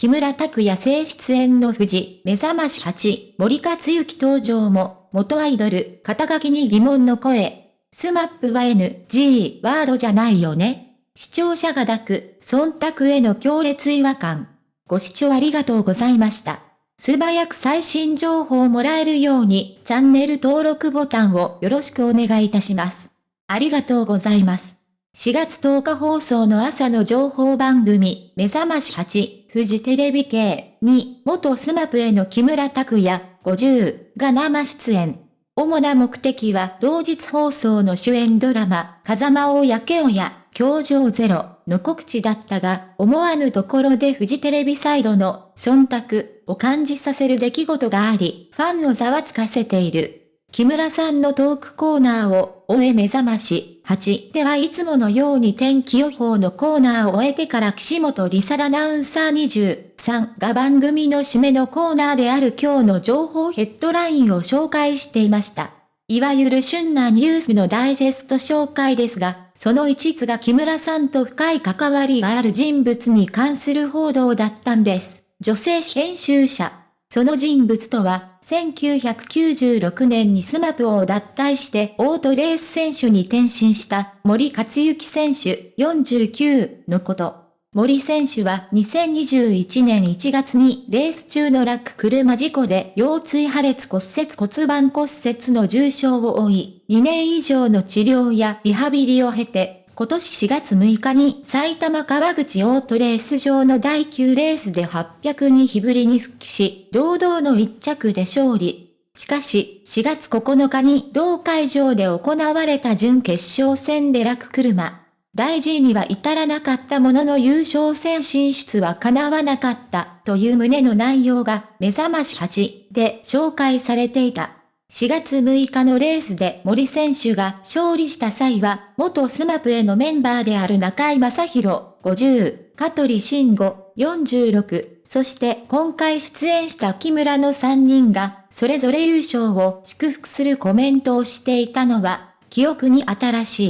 木村拓哉正出演の富士、目覚まし8、森克行登場も、元アイドル、肩書きに疑問の声。スマップは NG ワードじゃないよね。視聴者が抱く、忖度への強烈違和感。ご視聴ありがとうございました。素早く最新情報をもらえるように、チャンネル登録ボタンをよろしくお願いいたします。ありがとうございます。4月10日放送の朝の情報番組、目覚まし8、富士テレビ系に、元スマップへの木村拓哉、50が生出演。主な目的は同日放送の主演ドラマ、風間大やけおや、教場ゼロの告知だったが、思わぬところでフジテレビサイドの忖度を感じさせる出来事があり、ファンのざわつかせている。木村さんのトークコーナーを終え目覚まし8ではいつものように天気予報のコーナーを終えてから岸本理沙アナウンサー23が番組の締めのコーナーである今日の情報ヘッドラインを紹介していました。いわゆる旬なニュースのダイジェスト紹介ですが、その一つが木村さんと深い関わりがある人物に関する報道だったんです。女性編集者。その人物とは、1996年に SMAP を脱退してオートレース選手に転身した森且行選手49のこと。森選手は2021年1月にレース中の落車事故で腰椎破裂骨折骨盤骨折の重傷を負い、2年以上の治療やリハビリを経て今年4月6日に埼玉川口オートレース場の第9レースで802日ぶりに復帰し、堂々の1着で勝利。しかし、4月9日に同会場で行われた準決勝戦で落車。大事には至らなかったものの優勝戦進出は叶わなかったという旨の内容が目覚まし8で紹介されていた。4月6日のレースで森選手が勝利した際は、元スマプへのメンバーである中井正宏、50、香取慎吾、46、そして今回出演した木村の3人が、それぞれ優勝を祝福するコメントをしていたのは、記憶に新し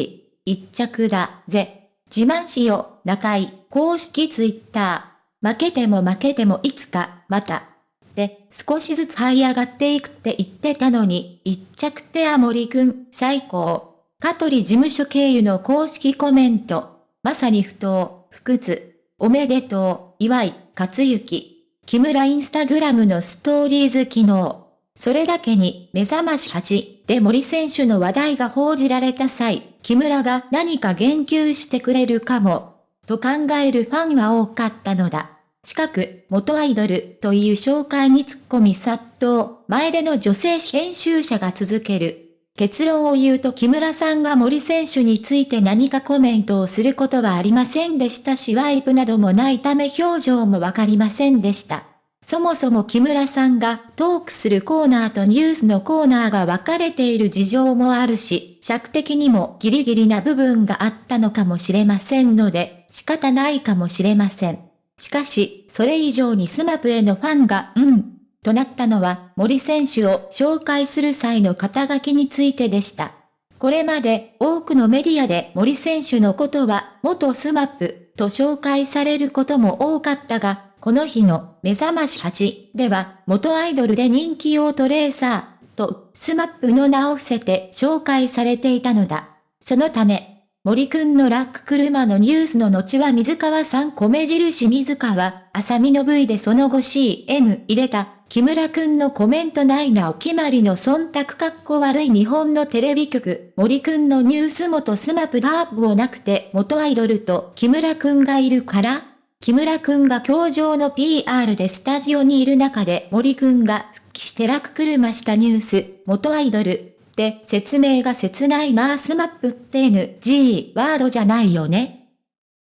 い、一着だぜ。自慢しよう、中井、公式ツイッター。負けても負けてもいつか、また。で、少しずつ這い上がっていくって言ってたのに、一着ってあ森くん、最高。香取事務所経由の公式コメント。まさに不当、不屈。おめでとう、岩井、勝行。木村インスタグラムのストーリーズ機能。それだけに、目覚まし8で森選手の話題が報じられた際、木村が何か言及してくれるかも、と考えるファンは多かったのだ。近く、元アイドルという紹介に突っ込み殺到、前での女性編集者が続ける。結論を言うと木村さんが森選手について何かコメントをすることはありませんでしたしワイプなどもないため表情もわかりませんでした。そもそも木村さんがトークするコーナーとニュースのコーナーが分かれている事情もあるし、尺的にもギリギリな部分があったのかもしれませんので、仕方ないかもしれません。しかし、それ以上に SMAP へのファンが、うん、となったのは森選手を紹介する際の肩書きについてでした。これまで多くのメディアで森選手のことは元 SMAP と紹介されることも多かったが、この日のめざまし8では元アイドルで人気オートレーサーと SMAP の名を伏せて紹介されていたのだ。そのため、森くんのラック車のニュースの後は水川さん米印水川あさみの V でその後 CM 入れた、木村くんのコメントないなお決まりの忖度かっこ悪い日本のテレビ局、森くんのニュース元 SMAP ではなくて元アイドルと木村くんがいるから木村くんが教場の PR でスタジオにいる中で森くんが復帰して落車したニュース、元アイドル、して説明が切ない、まあ SMAP って NG ワードじゃないよね。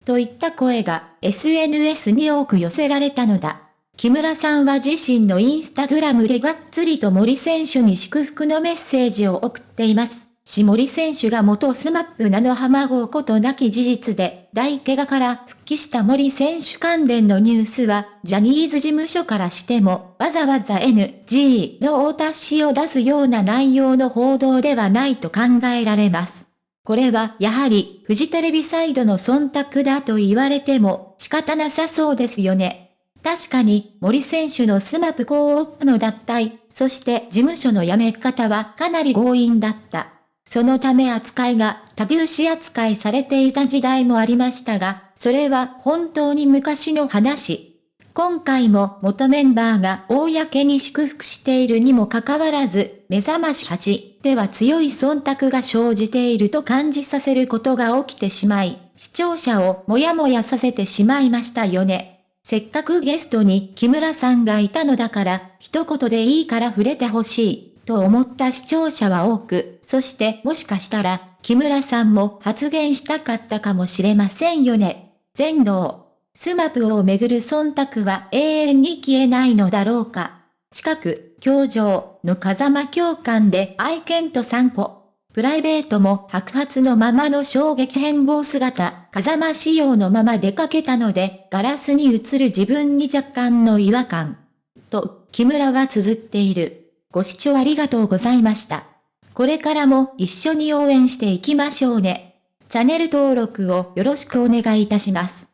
といった声が SNS に多く寄せられたのだ。木村さんは自身のインスタグラムでがっつりと森選手に祝福のメッセージを送っています。し森選手が元 SMAP なのは紛うことなき事実で、大怪我から復帰した森選手関連のニュースは、ジャニーズ事務所からしても、わざわざ NG のお達しを出すような内容の報道ではないと考えられます。これはやはり、フジテレビサイドの忖度だと言われても仕方なさそうですよね。確かに森選手のスマップコープの脱退、そして事務所の辞め方はかなり強引だった。そのため扱いが多牛視扱いされていた時代もありましたが、それは本当に昔の話。今回も元メンバーが公に祝福しているにもかかわらず、目覚まし8では強い忖度が生じていると感じさせることが起きてしまい、視聴者をもやもやさせてしまいましたよね。せっかくゲストに木村さんがいたのだから、一言でいいから触れてほしい、と思った視聴者は多く、そしてもしかしたら、木村さんも発言したかったかもしれませんよね。全能。スマプをめぐる忖度は永遠に消えないのだろうか。近く、教場の風間教官で愛犬と散歩。プライベートも白髪のままの衝撃変貌姿、風間仕様のまま出かけたので、ガラスに映る自分に若干の違和感。と、木村は綴っている。ご視聴ありがとうございました。これからも一緒に応援していきましょうね。チャンネル登録をよろしくお願いいたします。